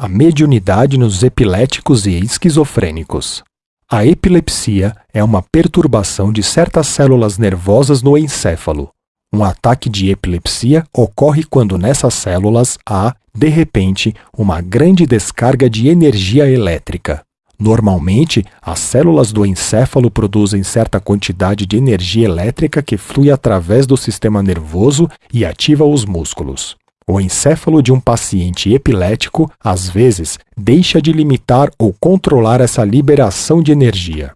A mediunidade nos epiléticos e esquizofrênicos. A epilepsia é uma perturbação de certas células nervosas no encéfalo. Um ataque de epilepsia ocorre quando nessas células há, de repente, uma grande descarga de energia elétrica. Normalmente, as células do encéfalo produzem certa quantidade de energia elétrica que flui através do sistema nervoso e ativa os músculos. O encéfalo de um paciente epilético, às vezes, deixa de limitar ou controlar essa liberação de energia.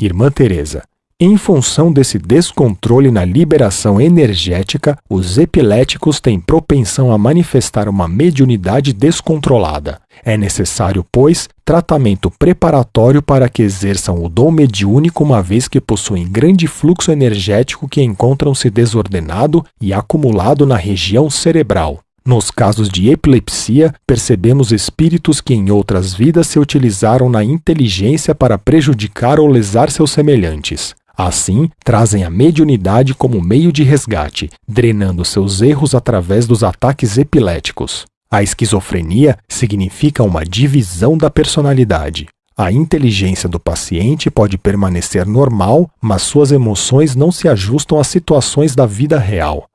Irmã Teresa, em função desse descontrole na liberação energética, os epiléticos têm propensão a manifestar uma mediunidade descontrolada. É necessário, pois, tratamento preparatório para que exerçam o dom mediúnico, uma vez que possuem grande fluxo energético que encontram-se desordenado e acumulado na região cerebral. Nos casos de epilepsia, percebemos espíritos que em outras vidas se utilizaram na inteligência para prejudicar ou lesar seus semelhantes. Assim, trazem a mediunidade como meio de resgate, drenando seus erros através dos ataques epiléticos. A esquizofrenia significa uma divisão da personalidade. A inteligência do paciente pode permanecer normal, mas suas emoções não se ajustam às situações da vida real.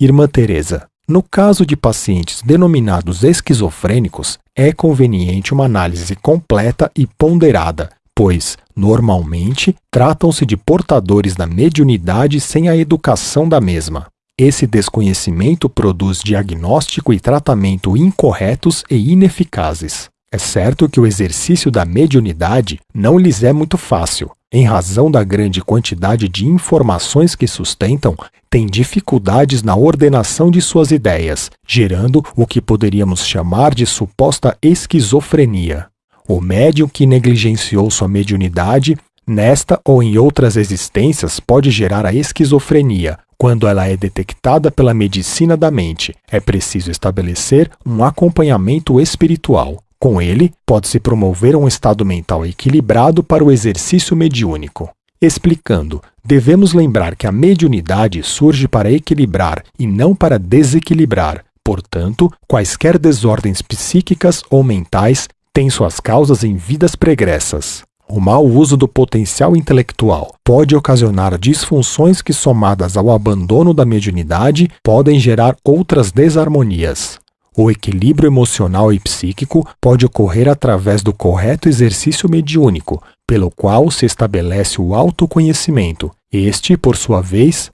Irmã Teresa, no caso de pacientes denominados esquizofrênicos, é conveniente uma análise completa e ponderada, pois, normalmente, tratam-se de portadores da mediunidade sem a educação da mesma. Esse desconhecimento produz diagnóstico e tratamento incorretos e ineficazes. É certo que o exercício da mediunidade não lhes é muito fácil. Em razão da grande quantidade de informações que sustentam, têm dificuldades na ordenação de suas ideias, gerando o que poderíamos chamar de suposta esquizofrenia. O médium que negligenciou sua mediunidade, nesta ou em outras existências, pode gerar a esquizofrenia. Quando ela é detectada pela medicina da mente, é preciso estabelecer um acompanhamento espiritual. Com ele, pode-se promover um estado mental equilibrado para o exercício mediúnico. Explicando, devemos lembrar que a mediunidade surge para equilibrar e não para desequilibrar. Portanto, quaisquer desordens psíquicas ou mentais tem suas causas em vidas pregressas. O mau uso do potencial intelectual pode ocasionar disfunções que, somadas ao abandono da mediunidade, podem gerar outras desarmonias. O equilíbrio emocional e psíquico pode ocorrer através do correto exercício mediúnico, pelo qual se estabelece o autoconhecimento. Este, por sua vez,